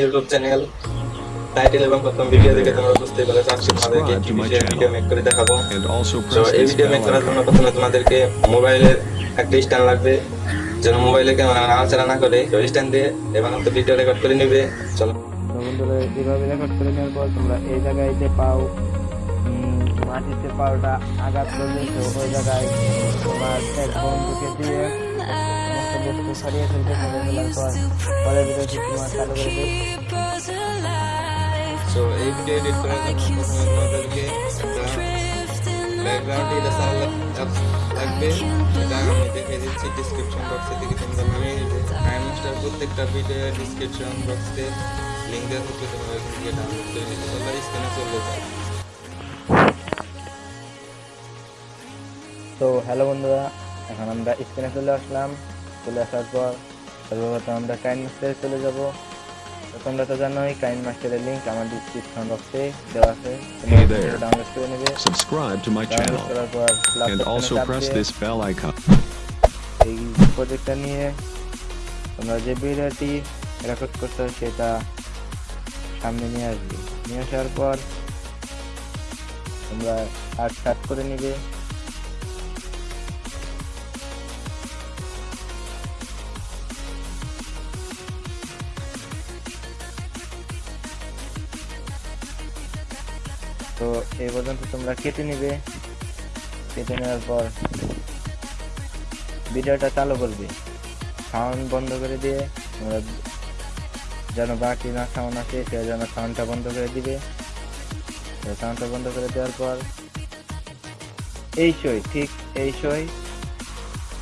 YouTube channel title এবং প্রথম video দেখে তোমরা বুঝতে পেরেছ আজকে তোমাদেরকে একটি বিষয়ের ভিডিও মেক করে দেখাবো। তো এই ভিডিও মেক করার জন্য প্রথমে তোমাদেরকে মোবাইলের একটা স্ট্যান্ড লাগবে। যেন মোবাইলে ক্যামেরা নাড়াচাড়া না করে তো স্ট্যান্ড দিয়ে এবং তো ভিডিও রেকর্ড করে নিবে। চলো। বন্ধুরা এইভাবে রেকর্ড করে নেওয়ার পর তোমরা এই জায়গায় যে পাও মাটিতে পাওটা আঘাত করবে তো ওই জায়গায় তোমার এক বন্ধুকে দিয়ে সমস্ত বস্তু সরিয়ে ফেলতে হবে ফেলার পর পরের ভিডিওটি তোমার চালু করে দেবে তো এই ভিডিও এডিট করার জন্য প্রথমে তোমাদেরকে ব্যাকগ্রাউন্ড ইরেজার লাগবে এটা আমি দেখে দিচ্ছি ডিসক্রিপশন বক্সে থেকে তোমরা নামিয়ে নিবে নাইন মাস্টার প্রত্যেকটা ভিডিও ডিসক্রিপশন বক্সে লিঙ্ক দেওয়া থাকবে তোমরা ওইখান থেকে ডাউনলোড করে নিতে তোমরা স্ক্রিনে চলে যাও তো হ্যালো বন্ধুরা এখন আমরা স্ক্রিনে চলে আসলাম। চলে আসার পর সর্বপ্রথম আমরা কাইন মাস্টারে চলে যাব। তো তোমরা তো জানোই কাইন মাস্টারের লিঙ্ক আমার ডিসক্রিপশন বক্সে দেওয়া আছে। ডাউনলোড করে নেবে। Subscribe to my download channel করার পর plus and option-এ also চাপ press দিয়ে this bell icon. এই প্রজেক্টটা নিয়ে তোমরা যে ভিডিওটি রেকর্ড করতে সেটা সামনে নিয়ে আসবে। নিয়ে আসার পর তোমরা আর স্টার্ট করে নিবে। তো এই পর্যন্ত তোমরা কেটে নিবে। কেটে নেওয়ার পর ভিডিওটা চালু করবে। সাউন্ড বন্ধ করে দিয়ে তোমরা যেন বাকি না সাউন্ড আছে সে যেন সাউন্ডটা বন্ধ করে দিবে। সাউন্ডটা বন্ধ করে দেওয়ার পর এই সই ঠিক এই সই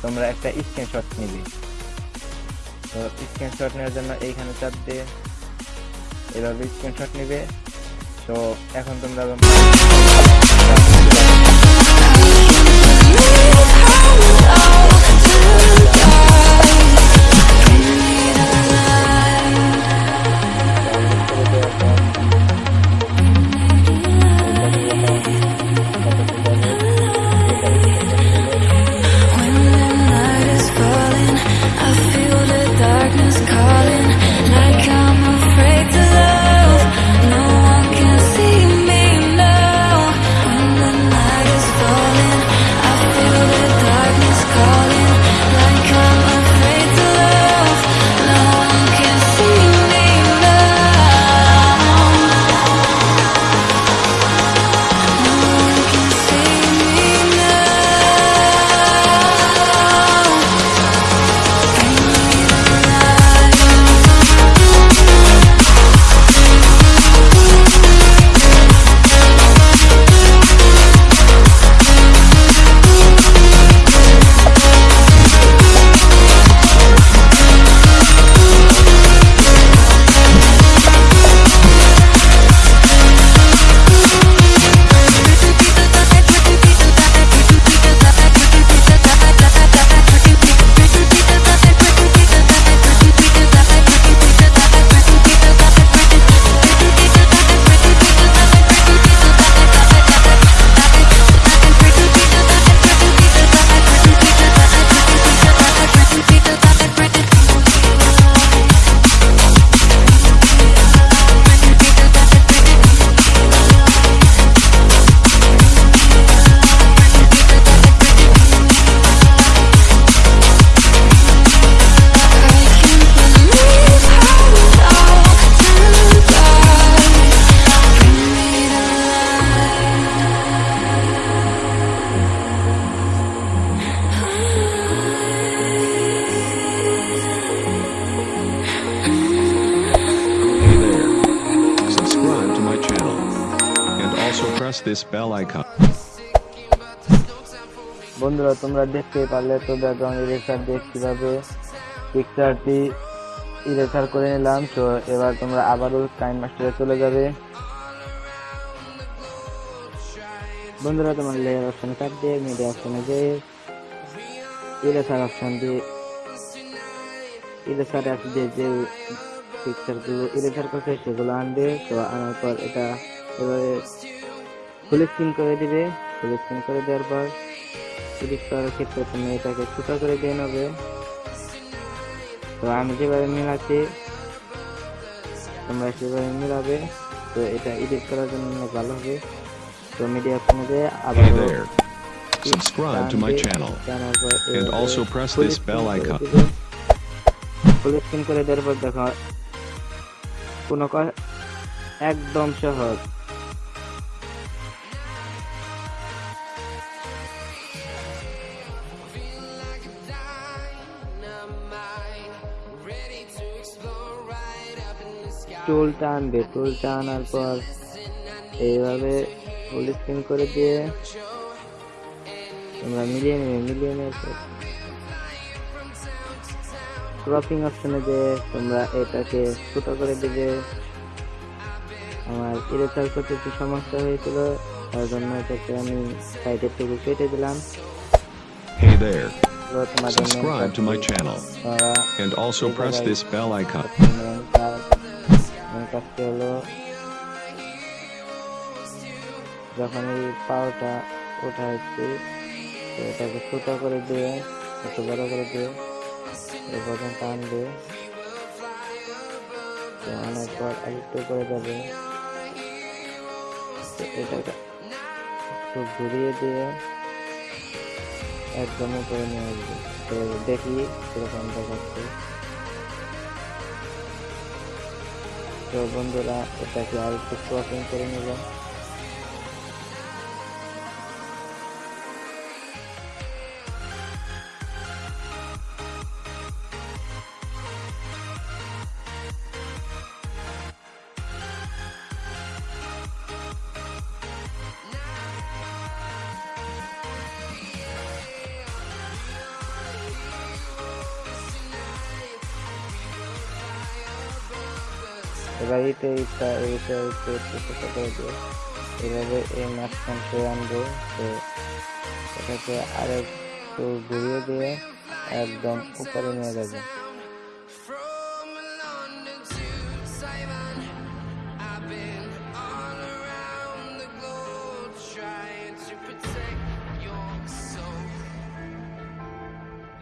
তোমরা একটা স্ক্রিনশট নিবে। তো স্ক্রিনশট নেওয়ার জন্য এইখানে চাপ দিয়ে এভাবে স্ক্রিনশট নিবে। তো এখন তোমরা night this bell icon. বন্ধুরা, তোমরা দেখতে পারলে তো ব্যাকগ্রাউন্ড ইরেজার দিয়ে কীভাবে পিকচারটি ইরেজার করে নিলাম। তো এবার তোমরা আবারও টাইম মাস্টারে চলে যাবে। বন্ধুরা, তোমার লেয়ার অপশনে চাপ দিয়ে মিডিয়া অপশনে যে ইরেজার অপশন দিয়ে ইরেজার অ্যাপ দিয়ে যে পিকচারগুলো ইরেজার করছে, সেগুলো আনবে। তো আনার পর এটা এবারে ফুল স্ক্রিন করে দিবে ফুল স্ক্রিন করে দেওয়ার পর এডিট করার ক্ষেত্রে তুমি এটাকে ছোট করে দিয়ে নেবে তো আমি যেভাবে মিলাচ্ছি তোমরা সেভাবে মিলাবে তো এটা এডিট করার জন্য ভালো হবে তো মিডিয়া ফোনে আবার. Subscribe to my channel. And also press this bell icon. Full screen করে দেওয়ার পর দেখো কোনো একদম সহজ টুল টানবে টুল টানার পর এইভাবে ফুল স্ক্রিন করে দিয়ে তোমরা মিলিয়ে নেবে মিলিয়ে নেওয়ার পর ক্রপিং অপশনে যে তোমরা এটাকে ছোট করে দিবে আমার ইরেচার করতে একটু সমস্যা হয়েছিল তার জন্য এটাকে আমি সাইডের থেকে কেটে দিলাম Hey there. Subscribe to my channel. And also press this bell icon. কাজটি হলো, যখন এই পাওটা উঠাচ্ছি তো এটাকে ছোট করে দিয়ে, একটু বড় করে দিয়ে এই পর্যন্ত টানবে তো অনেক পর আরেকটু করে তো এটাকে একটু ঘুরিয়ে দিয়ে একদম উপরে নিয়ে আসবে। তো দেখি কীরকম দেখাচ্ছে। তো বন্ধুরা এটাকে আর একটু ক্রপিং করে নেব এবার এটা এটা এটা একটু একটু ছোট করে দিয়ে এভাবে এই মাঝখান সয়ে আনব তো এটাকে আরেকটু ঘুরিয়ে দিয়ে একদম উপরে নিয়ে যাবে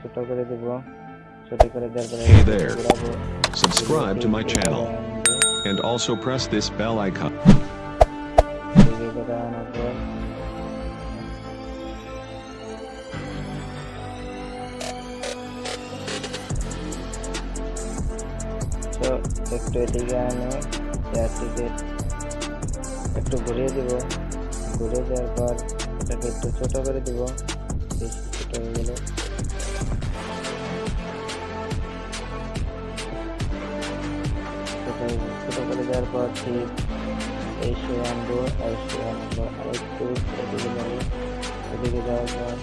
ছোট করে দিব ছোট করে দেওয়ার পরে Hey there. ঘোরাবো। Subscribe to my channel. And also press this bell icon. এদিকে করে আনার পর তো একটু এদিকে আনে চেয়ারটিকে একটু ঘুরিয়ে দিব ঘুরিয়ে দেওয়ার পর এটাকে একটু ছোট করে দিব বেশি ছোট হয়ে গেলে ছোট করে দেওয়ার পর ঠিক এই শুয়ে আনব আর শুয়ে পর আরেকটু এদিকে যাব, এদিকে যাওয়ার পর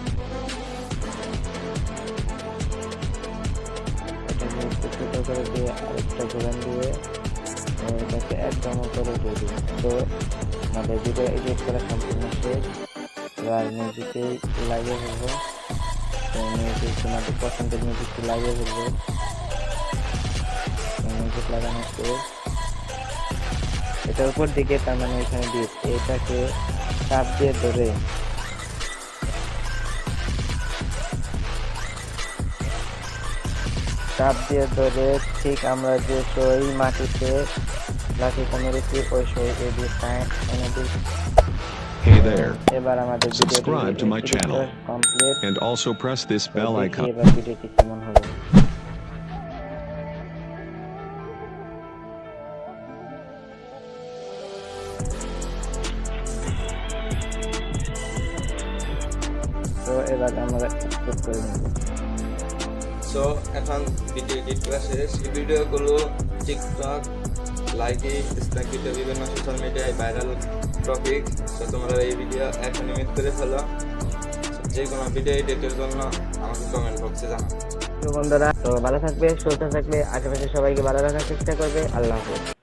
এটাকে একটু ছোট করে দিয়ে আরেকটা ঘোরান দিয়ে এটাকে একদম দিয়ে করা শেষ। এটার উপর দিকে তার মানে এখানে ডিপ এটাকে চাপ দিয়ে ধরে চাপ দিয়ে ধরে ঠিক আমরা যে সই মাটিতে লাঠিটা মেরেছি ওই সই এ দিয়ে Hey there. এবার আমাদের Subscribe to my channel. And also press this bell icon. এবার আমরা এক্সপোর্ট করে নেব। সো এখন ভিডিও এডিট করা শেষ। এই ভিডিওগুলো টিকটক লাইকে স্ন্যাকিতে বিভিন্ন সোশ্যাল মিডিয়ায় ভাইরাল টপিক সো তোমরা এই ভিডিও এখন ইমেজ করে ফেলো। যে কোনো ভিডিও এডিটের জন্য আমাকে কমেন্ট বক্সে জানাও। তো বন্ধুরা তো ভালো থাকবে সুস্থ থাকবে আশেপাশে সবাইকে ভালো রাখার চেষ্টা করবে। আল্লাহ হাফেজ।